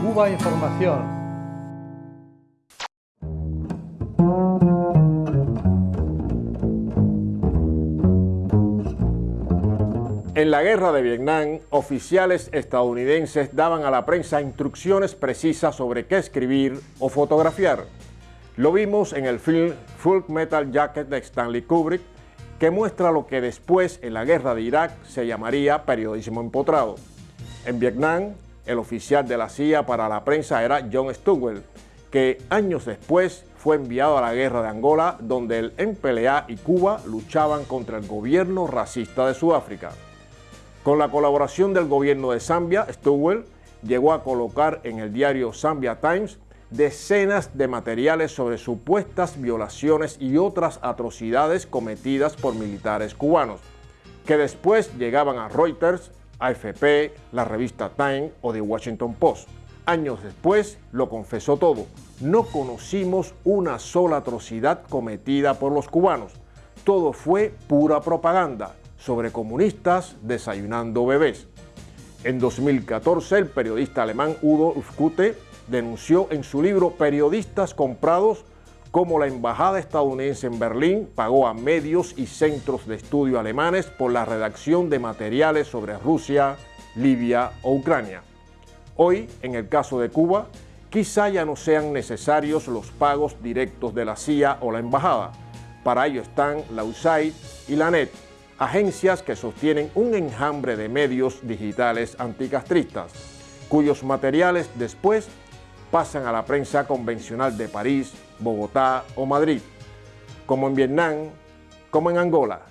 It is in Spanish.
Cuba Información. En la guerra de Vietnam, oficiales estadounidenses daban a la prensa instrucciones precisas sobre qué escribir o fotografiar. Lo vimos en el film Full Metal Jacket de Stanley Kubrick, que muestra lo que después en la guerra de Irak se llamaría periodismo empotrado. En Vietnam, el oficial de la CIA para la prensa era John Stowell, que años después fue enviado a la guerra de Angola, donde el MPLA y Cuba luchaban contra el gobierno racista de Sudáfrica. Con la colaboración del gobierno de Zambia, Stowell llegó a colocar en el diario Zambia Times decenas de materiales sobre supuestas violaciones y otras atrocidades cometidas por militares cubanos, que después llegaban a Reuters, AFP, la revista Time o The Washington Post. Años después lo confesó todo. No conocimos una sola atrocidad cometida por los cubanos. Todo fue pura propaganda sobre comunistas desayunando bebés. En 2014, el periodista alemán Udo Ufkute denunció en su libro Periodistas comprados cómo la embajada estadounidense en Berlín pagó a medios y centros de estudio alemanes por la redacción de materiales sobre Rusia, Libia o Ucrania. Hoy, en el caso de Cuba, quizá ya no sean necesarios los pagos directos de la CIA o la embajada. Para ello están la USAID y la NET, agencias que sostienen un enjambre de medios digitales anticastristas, cuyos materiales después pasan a la prensa convencional de París, Bogotá o Madrid, como en Vietnam, como en Angola.